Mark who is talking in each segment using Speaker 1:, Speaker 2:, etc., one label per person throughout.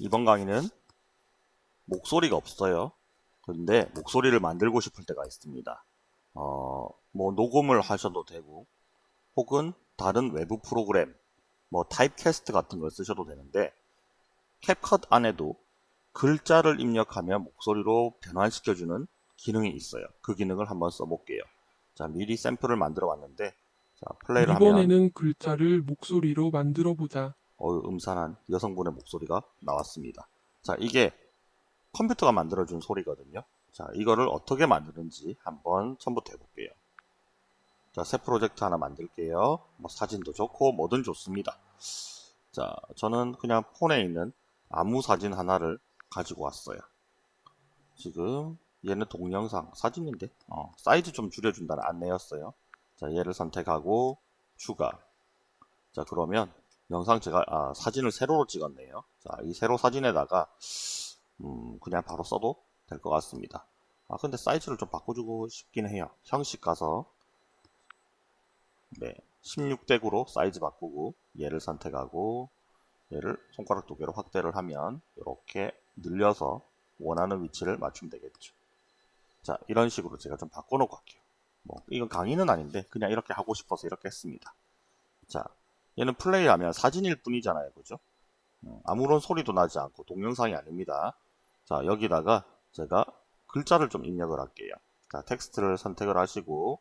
Speaker 1: 이번 강의는 목소리가 없어요. 그런데 목소리를 만들고 싶을 때가 있습니다. 어, 뭐 녹음을 하셔도 되고 혹은 다른 외부 프로그램 뭐 타입캐스트 같은 걸 쓰셔도 되는데 캡컷 안에도 글자를 입력하면 목소리로 변환시켜주는 기능이 있어요. 그 기능을 한번 써볼게요. 자 미리 샘플을 만들어 왔는데 자 플레이를 하면
Speaker 2: 이번에는 글자를 목소리로 만들어 보자.
Speaker 1: 음산한 여성분의 목소리가 나왔습니다. 자, 이게 컴퓨터가 만들어준 소리거든요. 자, 이거를 어떻게 만드는지 한번 처음부터 해볼게요. 자, 새 프로젝트 하나 만들게요. 뭐 사진도 좋고 뭐든 좋습니다. 자, 저는 그냥 폰에 있는 아무 사진 하나를 가지고 왔어요. 지금 얘는 동영상 사진인데 어, 사이즈 좀 줄여준다는 안내였어요. 자, 얘를 선택하고 추가. 자, 그러면 영상 제가 아, 사진을 세로로 찍었네요. 자, 이 세로 사진에다가 음, 그냥 바로 써도 될 것 같습니다. 아, 근데 사이즈를 좀 바꿔주고 싶긴 해요. 형식 가서 네, 16대 9로 사이즈 바꾸고 얘를 선택하고 얘를 손가락 두 개로 확대를 하면 이렇게 늘려서 원하는 위치를 맞추면 되겠죠. 자, 이런 식으로 제가 좀 바꿔놓고 할게요. 뭐 이건 강의는 아닌데 그냥 이렇게 하고 싶어서 이렇게 했습니다. 자, 얘는 플레이하면 사진일 뿐이잖아요. 그죠? 어, 아무런 소리도 나지 않고 동영상이 아닙니다. 자, 여기다가 제가 글자를 좀 입력을 할게요. 자, 텍스트를 선택을 하시고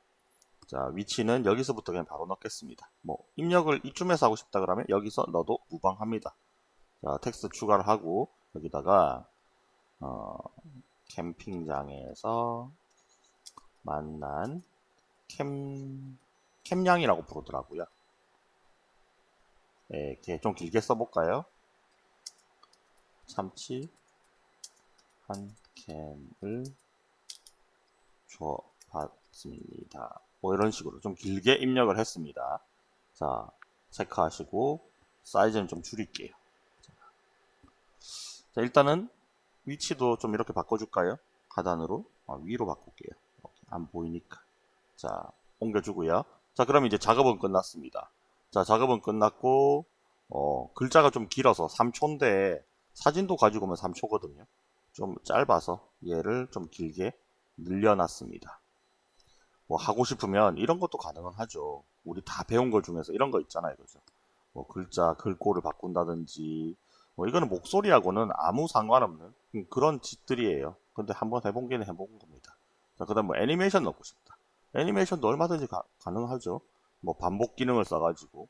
Speaker 1: 자, 위치는 여기서부터 그냥 바로 넣겠습니다. 뭐 입력을 이쯤에서 하고 싶다 그러면 여기서 넣어도 무방합니다. 자, 텍스트 추가를 하고 여기다가 어, 캠핑장에서 만난 캠 캠냥이라고 부르더라고요. 예, 이렇게 좀 길게 써볼까요? 참치 한 캔을 줘봤습니다. 뭐 이런 식으로 좀 길게 입력을 했습니다. 자, 체크하시고 사이즈는 좀 줄일게요. 자, 일단은 위치도 좀 이렇게 바꿔줄까요? 하단으로 아, 위로 바꿀게요. 안 보이니까. 자, 옮겨주고요. 자, 그럼 이제 작업은 끝났습니다. 자, 작업은 끝났고, 어, 글자가 좀 길어서 3초인데, 사진도 가지고 오면 3초거든요. 좀 짧아서 얘를 좀 길게 늘려놨습니다. 뭐 하고 싶으면 이런 것도 가능은 하죠. 우리 다 배운 것 중에서 이런 거 있잖아요. 그죠? 뭐 글자, 글꼴을 바꾼다든지, 뭐 이거는 목소리하고는 아무 상관없는 그런 짓들이에요. 근데 한번 해본 게는 해본 겁니다. 자, 그 다음 뭐 애니메이션 넣고 싶다. 애니메이션도 얼마든지 가, 가능하죠. 뭐 반복 기능을 써가지고.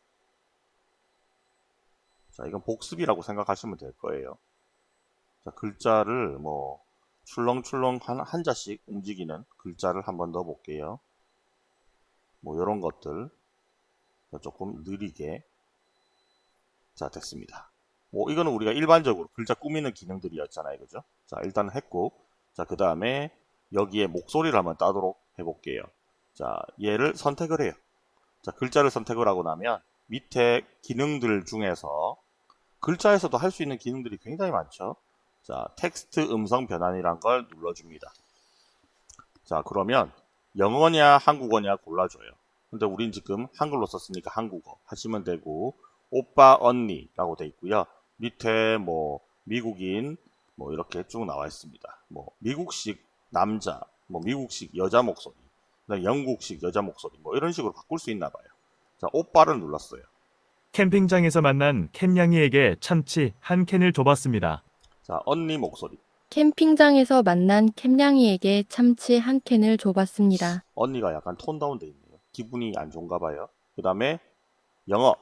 Speaker 1: 자 이건 복습이라고 생각하시면 될 거예요. 자 글자를 뭐 출렁출렁 한, 한자씩 움직이는 글자를 한번 넣어 볼게요. 뭐 이런 것들. 조금 느리게. 자 됐습니다. 뭐 이거는 우리가 일반적으로 글자 꾸미는 기능들이었잖아요. 그죠? 자 일단 했고. 자그 다음에 여기에 목소리를 한번 따도록 해볼게요. 자 얘를 선택을 해요 자, 글자를 선택을 하고 나면 밑에 기능들 중에서 글자에서도 할 수 있는 기능들이 굉장히 많죠. 자, 텍스트 음성 변환이란 걸 눌러줍니다. 자, 그러면 영어냐 한국어냐 골라줘요. 근데 우린 지금 한글로 썼으니까 한국어 하시면 되고 오빠 언니라고 돼 있고요. 밑에 뭐 미국인 뭐 이렇게 쭉 나와 있습니다. 뭐 미국식 남자, 뭐 미국식 여자 목소리 영국식 여자 목소리 뭐 이런 식으로 바꿀 수 있나 봐요. 자, 오빠를 눌렀어요.
Speaker 3: 캠핑장에서 만난 캔냥이에게 참치 한 캔을 줘봤습니다.
Speaker 1: 자, 언니 목소리.
Speaker 4: 캠핑장에서 만난 캠냥이에게 참치 한 캔을 줘봤습니다.
Speaker 1: 언니가 약간 톤 다운 돼 있네요. 기분이 안 좋은가 봐요. 그 다음에 영어.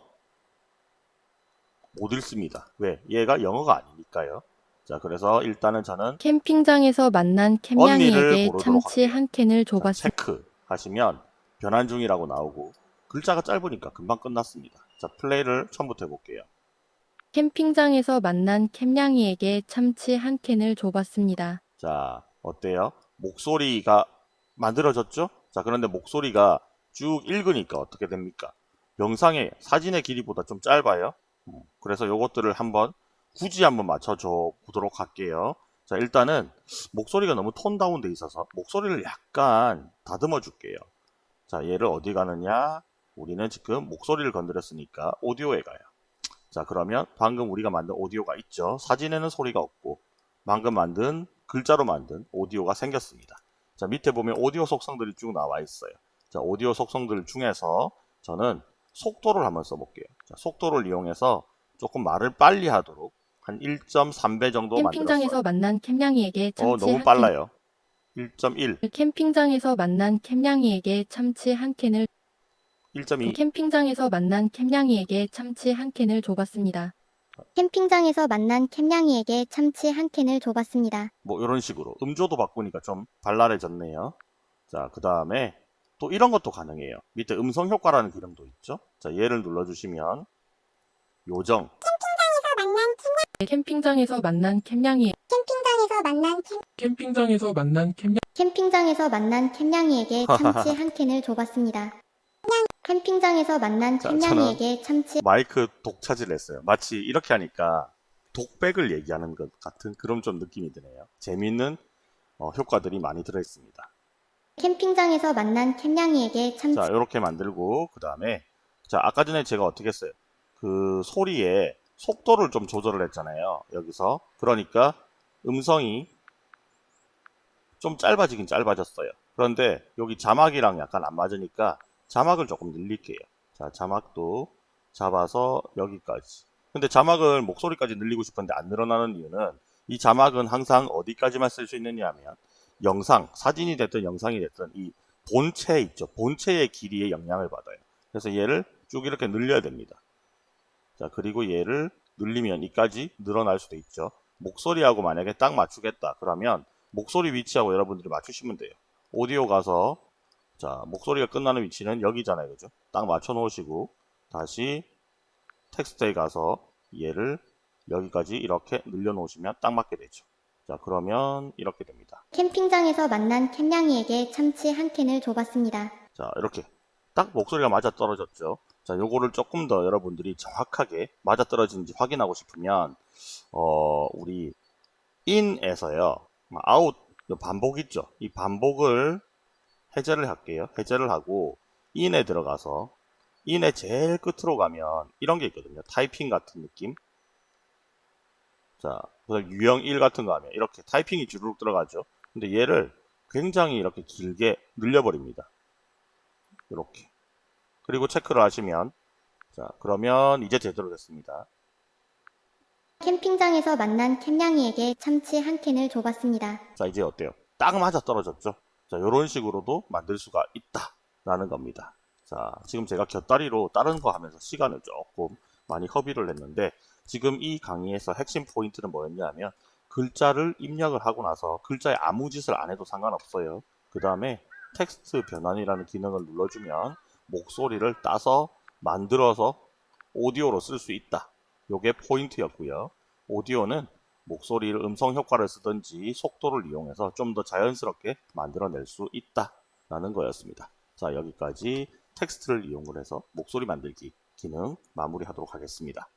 Speaker 1: 못 읽습니다. 왜? 얘가 영어가 아니니까요. 자, 그래서 일단은 저는
Speaker 4: 캠핑장에서 만난 캠냥이에게 참치. 한 캔을
Speaker 1: 자,
Speaker 4: 줘봤습니다.
Speaker 1: 체크 하시면 변환 중이라고 나오고 글자가 짧으니까 금방 끝났습니다. 자, 플레이를 처음부터 해볼게요.
Speaker 4: 캠핑장에서 만난 캠냥이에게 참치 한 캔을 줘봤습니다.
Speaker 1: 자, 어때요? 목소리가 만들어졌죠? 자, 그런데 목소리가 쭉 읽으니까 어떻게 됩니까? 영상의 사진의 길이보다 좀 짧아요. 음, 그래서 요것들을 한번 굳이 한번 맞춰줘 보도록 할게요. 자, 일단은 목소리가 너무 톤 다운 돼 있어서 목소리를 약간 다듬어 줄게요. 자, 얘를 어디 가느냐? 우리는 지금 목소리를 건드렸으니까 오디오에 가요. 자 그러면 방금 우리가 만든 오디오가 있죠. 사진에는 소리가 없고 방금 만든 글자로 만든 오디오가 생겼습니다. 자 밑에 보면 오디오 속성들이 쭉 나와 있어요. 자 오디오 속성들 중에서 저는 속도를 한번 써볼게요. 자, 속도를 이용해서 조금 말을 빨리 하도록 한 1.3배 정도
Speaker 4: 캠핑장에서
Speaker 1: 만들었어요.
Speaker 4: 만난 캠냥이에게 참치
Speaker 1: 어 너무
Speaker 4: 한
Speaker 1: 빨라요. 1.1,
Speaker 4: 캔. 캠핑장에서 만난 캠냥이에게 참치 한 캔을
Speaker 1: 1.2
Speaker 4: 캠핑장에서 만난 캠냥이에게 참치 한 캔을 줘봤습니다.
Speaker 5: 캠핑장에서 만난 캠냥이에게 참치 한 캔을 줘봤습니다.
Speaker 1: 뭐 이런 식으로 음조도 바꾸니까 좀 발랄해졌네요. 자, 그 다음에 또 이런 것도 가능해요. 밑에 음성 효과라는 기능도 있죠. 자, 얘를 눌러주시면 요정,
Speaker 4: 캠핑장에서 만난 캠냥이
Speaker 5: 캠핑장에서 만난 캠...
Speaker 2: 캠핑장에서 만난 캠냥
Speaker 5: 캠핑장에서 만난 캠냥이에게 참치 한 캔을 줘봤습니다. 캠핑장에서 만난
Speaker 1: 자,
Speaker 5: 캠냥이에게 참치
Speaker 1: 마이크 독차지를 했어요. 마치 이렇게 하니까 독백을 얘기하는 것 같은 그런 좀 느낌이 드네요. 재미있는 어, 효과들이 많이 들어있습니다.
Speaker 5: 캠핑장에서 만난 캠냥이에게 참치
Speaker 1: 자, 이렇게 만들고 그 다음에 자, 아까 전에 제가 어떻게 했어요? 그 소리에 속도를 좀 조절을 했잖아요. 여기서 그러니까 음성이 좀 짧아지긴 짧아졌어요. 그런데 여기 자막이랑 약간 안 맞으니까 자막을 조금 늘릴게요. 자, 자막도 잡아서 여기까지. 근데 자막을 목소리까지 늘리고 싶은데 안 늘어나는 이유는 이 자막은 항상 어디까지만 쓸 수 있느냐 하면 영상, 사진이 됐든 영상이 됐든 이 본체 있죠. 본체의 길이에 영향을 받아요. 그래서 얘를 쭉 이렇게 늘려야 됩니다. 자, 그리고 얘를 늘리면 이까지 늘어날 수도 있죠. 목소리하고 만약에 딱 맞추겠다. 그러면 목소리 위치하고 여러분들이 맞추시면 돼요. 오디오 가서 자, 목소리가 끝나는 위치는 여기잖아요. 그죠? 딱 맞춰 놓으시고 다시 텍스트에 가서 얘를 여기까지 이렇게 늘려 놓으시면 딱 맞게 되죠. 자, 그러면 이렇게 됩니다.
Speaker 5: 캠핑장에서 만난 캠냥이에게 참치 한 캔을 줘봤습니다.
Speaker 1: 자, 이렇게 딱 목소리가 맞아 떨어졌죠. 자, 요거를 조금 더 여러분들이 정확하게 맞아 떨어지는지 확인하고 싶으면 어, 우리 in에서요. out 요 반복 있죠. 이 반복을 해제를 할게요. 해제를 하고 in에 들어가서 in의 제일 끝으로 가면 이런 게 있거든요. 타이핑 같은 느낌. 자, 그래서 유형 1 같은 거 하면 이렇게 타이핑이 주르륵 들어가죠. 근데 얘를 굉장히 이렇게 길게 늘려버립니다. 이렇게. 그리고 체크를 하시면 자 그러면 이제 제대로 됐습니다.
Speaker 5: 캠핑장에서 만난 캠냥이에게 참치 한 캔을 줘봤습니다.
Speaker 1: 자 이제 어때요? 딱 맞아 떨어졌죠? 자 이런 식으로도 만들 수가 있다라는 겁니다. 자 지금 제가 곁다리로 다른 거 하면서 시간을 조금 많이 허비를 했는데 지금 이 강의에서 핵심 포인트는 뭐였냐 하면 글자를 입력을 하고 나서 글자에 아무 짓을 안 해도 상관없어요. 그 다음에 텍스트 변환이라는 기능을 눌러주면 목소리를 따서 만들어서 오디오로 쓸 수 있다. 요게 포인트였고요. 오디오는 목소리를 음성 효과를 쓰든지 속도를 이용해서 좀 더 자연스럽게 만들어낼 수 있다. 라는 거였습니다. 자, 여기까지 텍스트를 이용을 해서 목소리 만들기 기능 마무리하도록 하겠습니다.